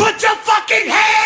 Put your fucking hands